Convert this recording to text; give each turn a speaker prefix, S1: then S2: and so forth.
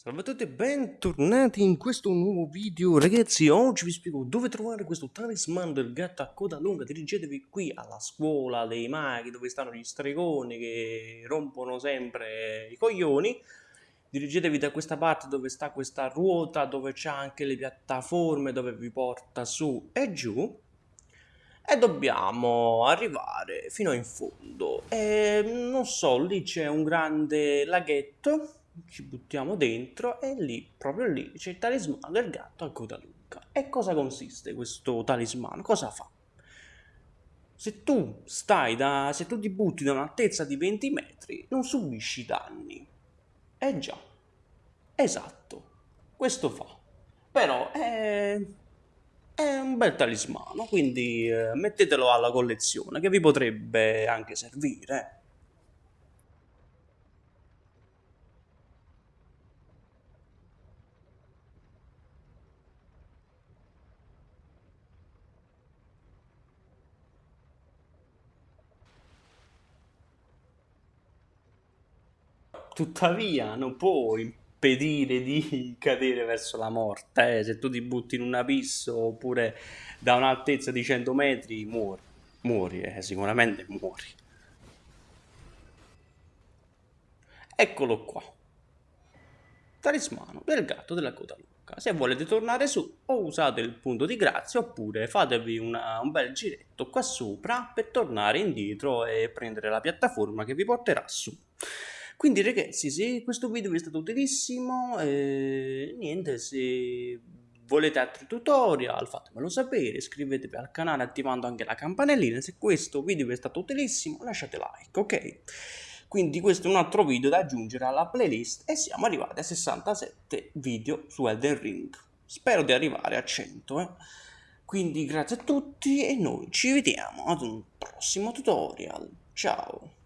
S1: Salve a tutti e bentornati in questo nuovo video. Ragazzi oggi vi spiego dove trovare questo talismano del gatto a coda lunga. Dirigetevi qui alla scuola dei maghi dove stanno gli stregoni che rompono sempre i coglioni. Dirigetevi da questa parte dove sta questa ruota dove c'è anche le piattaforme dove vi porta su e giù. E dobbiamo arrivare fino in fondo. E non so lì c'è un grande laghetto ci buttiamo dentro e lì, proprio lì, c'è il talismano del gatto a coda lunga. E cosa consiste questo talismano? Cosa fa? Se tu stai da, se tu ti butti da un'altezza di 20 metri, non subisci danni. Eh già, esatto, questo fa. Però è, è un bel talismano, quindi eh, mettetelo alla collezione che vi potrebbe anche servire. Tuttavia non può impedire di cadere verso la morte, eh. se tu ti butti in un abisso oppure da un'altezza di 100 metri muori, muori, eh, sicuramente muori. Eccolo qua, talismano del gatto della coda lunga. Se volete tornare su o usate il punto di grazia oppure fatevi una, un bel giretto qua sopra per tornare indietro e prendere la piattaforma che vi porterà su. Quindi ragazzi, se questo video vi è stato utilissimo, eh, niente, se volete altri tutorial fatemelo sapere, iscrivetevi al canale attivando anche la campanellina, se questo video vi è stato utilissimo lasciate like, ok? Quindi questo è un altro video da aggiungere alla playlist e siamo arrivati a 67 video su Elden Ring. Spero di arrivare a 100, eh? Quindi grazie a tutti e noi ci vediamo ad un prossimo tutorial. Ciao!